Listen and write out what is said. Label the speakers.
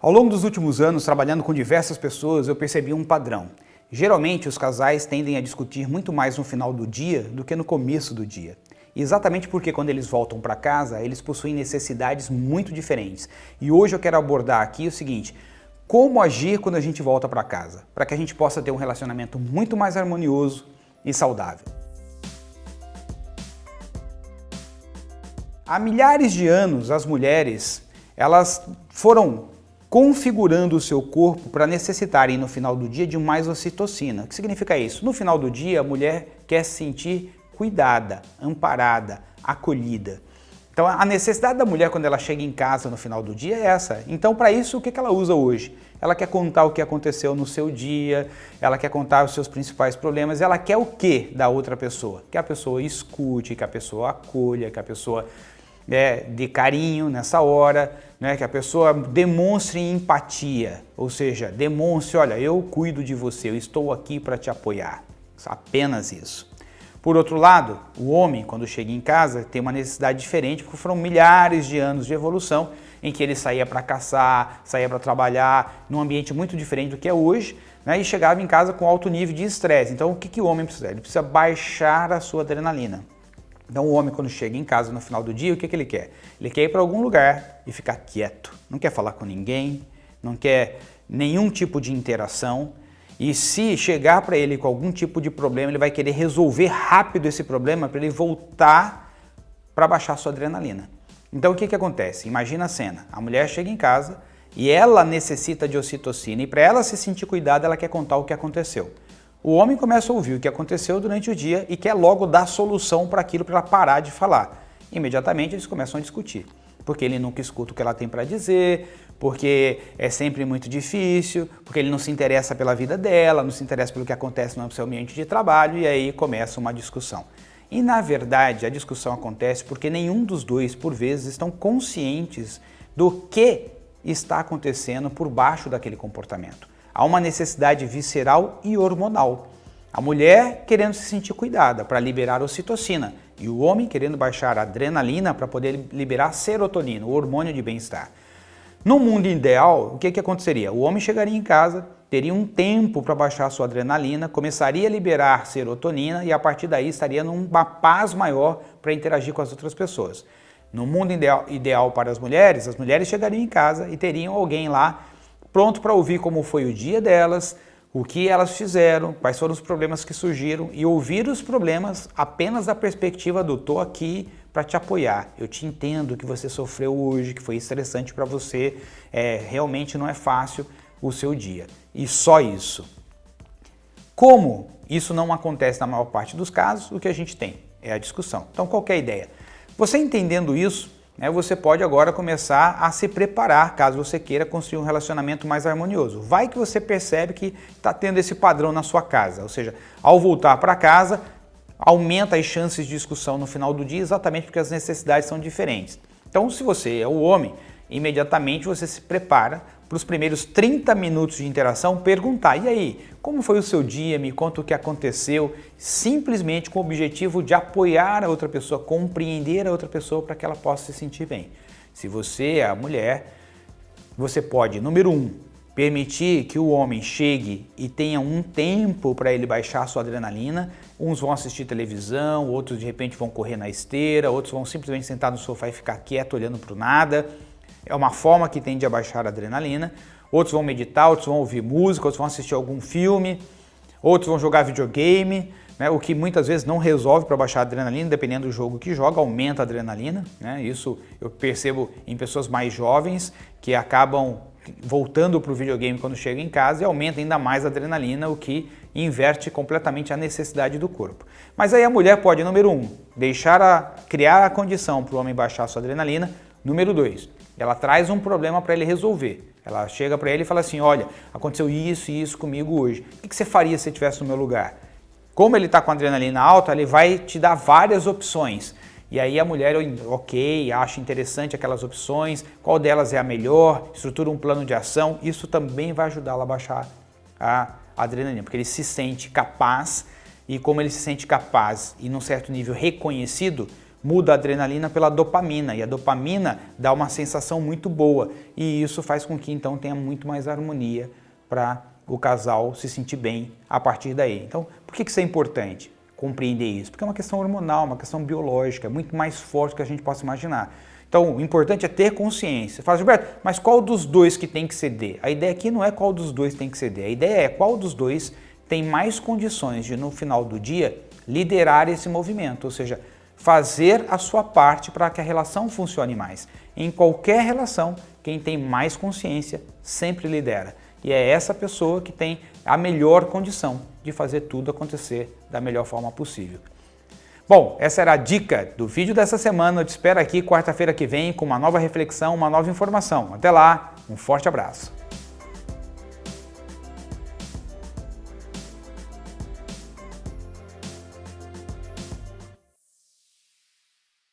Speaker 1: Ao longo dos últimos anos, trabalhando com diversas pessoas, eu percebi um padrão. Geralmente, os casais tendem a discutir muito mais no final do dia do que no começo do dia. Exatamente porque quando eles voltam para casa, eles possuem necessidades muito diferentes. E hoje eu quero abordar aqui o seguinte, como agir quando a gente volta para casa, para que a gente possa ter um relacionamento muito mais harmonioso e saudável. Há milhares de anos, as mulheres elas foram configurando o seu corpo para necessitarem no final do dia de mais ocitocina. O que significa isso? No final do dia, a mulher quer se sentir cuidada, amparada, acolhida. Então a necessidade da mulher quando ela chega em casa no final do dia é essa. Então para isso o que ela usa hoje? Ela quer contar o que aconteceu no seu dia, ela quer contar os seus principais problemas, ela quer o que da outra pessoa? Que a pessoa escute, que a pessoa acolha, que a pessoa é, dê carinho nessa hora, né, que a pessoa demonstre empatia, ou seja, demonstre, olha, eu cuido de você, eu estou aqui para te apoiar, apenas isso. Por outro lado, o homem, quando chega em casa, tem uma necessidade diferente, porque foram milhares de anos de evolução em que ele saía para caçar, saía para trabalhar, num ambiente muito diferente do que é hoje, né, e chegava em casa com alto nível de estresse. Então, o que, que o homem precisa? Ele precisa baixar a sua adrenalina. Então o homem quando chega em casa no final do dia, o que, que ele quer? Ele quer ir para algum lugar e ficar quieto. Não quer falar com ninguém, não quer nenhum tipo de interação. E se chegar para ele com algum tipo de problema, ele vai querer resolver rápido esse problema para ele voltar para baixar sua adrenalina. Então o que, que acontece? Imagina a cena, a mulher chega em casa e ela necessita de ocitocina e para ela se sentir cuidada, ela quer contar o que aconteceu. O homem começa a ouvir o que aconteceu durante o dia e quer logo dar solução para aquilo para ela parar de falar. Imediatamente eles começam a discutir, porque ele nunca escuta o que ela tem para dizer, porque é sempre muito difícil, porque ele não se interessa pela vida dela, não se interessa pelo que acontece no seu ambiente de trabalho e aí começa uma discussão. E na verdade a discussão acontece porque nenhum dos dois, por vezes, estão conscientes do que está acontecendo por baixo daquele comportamento há uma necessidade visceral e hormonal. A mulher querendo se sentir cuidada para liberar ocitocina e o homem querendo baixar a adrenalina para poder liberar serotonina, o hormônio de bem-estar. No mundo ideal, o que, que aconteceria? O homem chegaria em casa, teria um tempo para baixar sua adrenalina, começaria a liberar serotonina e a partir daí estaria numa paz maior para interagir com as outras pessoas. No mundo ideal, ideal para as mulheres, as mulheres chegariam em casa e teriam alguém lá pronto para ouvir como foi o dia delas, o que elas fizeram, quais foram os problemas que surgiram e ouvir os problemas apenas da perspectiva do tô aqui para te apoiar. Eu te entendo que você sofreu hoje, que foi estressante para você, é, realmente não é fácil o seu dia. E só isso. Como isso não acontece na maior parte dos casos, o que a gente tem é a discussão. Então qual é ideia? Você entendendo isso, né, você pode agora começar a se preparar caso você queira construir um relacionamento mais harmonioso. Vai que você percebe que está tendo esse padrão na sua casa, ou seja, ao voltar para casa, aumenta as chances de discussão no final do dia exatamente porque as necessidades são diferentes. Então, se você é o homem, imediatamente você se prepara para os primeiros 30 minutos de interação perguntar, e aí, como foi o seu dia, me conta o que aconteceu, simplesmente com o objetivo de apoiar a outra pessoa, compreender a outra pessoa para que ela possa se sentir bem. Se você é a mulher, você pode, número um, permitir que o homem chegue e tenha um tempo para ele baixar sua adrenalina. Uns vão assistir televisão, outros de repente vão correr na esteira, outros vão simplesmente sentar no sofá e ficar quieto olhando para o nada é uma forma que tende a baixar a adrenalina. Outros vão meditar, outros vão ouvir música, outros vão assistir algum filme, outros vão jogar videogame, né, o que muitas vezes não resolve para baixar a adrenalina, dependendo do jogo que joga, aumenta a adrenalina. Né, isso eu percebo em pessoas mais jovens que acabam voltando para o videogame quando chegam em casa e aumenta ainda mais a adrenalina, o que inverte completamente a necessidade do corpo. Mas aí a mulher pode, número um, deixar a, criar a condição para o homem baixar a sua adrenalina. Número dois, ela traz um problema para ele resolver. Ela chega para ele e fala assim, olha, aconteceu isso e isso comigo hoje. O que você faria se você estivesse no meu lugar? Como ele está com adrenalina alta, ele vai te dar várias opções. E aí a mulher, ok, acha interessante aquelas opções, qual delas é a melhor, estrutura um plano de ação. Isso também vai ajudá-la a baixar a adrenalina, porque ele se sente capaz e como ele se sente capaz e num certo nível reconhecido, muda a adrenalina pela dopamina e a dopamina dá uma sensação muito boa e isso faz com que então tenha muito mais harmonia para o casal se sentir bem a partir daí. Então, por que isso é importante? Compreender isso? Porque é uma questão hormonal, uma questão biológica, muito mais forte do que a gente possa imaginar. Então, o importante é ter consciência. Fala, Gilberto, mas qual dos dois que tem que ceder? A ideia aqui não é qual dos dois tem que ceder, a ideia é qual dos dois tem mais condições de, no final do dia, liderar esse movimento, ou seja, fazer a sua parte para que a relação funcione mais. Em qualquer relação, quem tem mais consciência sempre lidera. E é essa pessoa que tem a melhor condição de fazer tudo acontecer da melhor forma possível. Bom, essa era a dica do vídeo dessa semana. Eu te espero aqui quarta-feira que vem com uma nova reflexão, uma nova informação. Até lá, um forte abraço.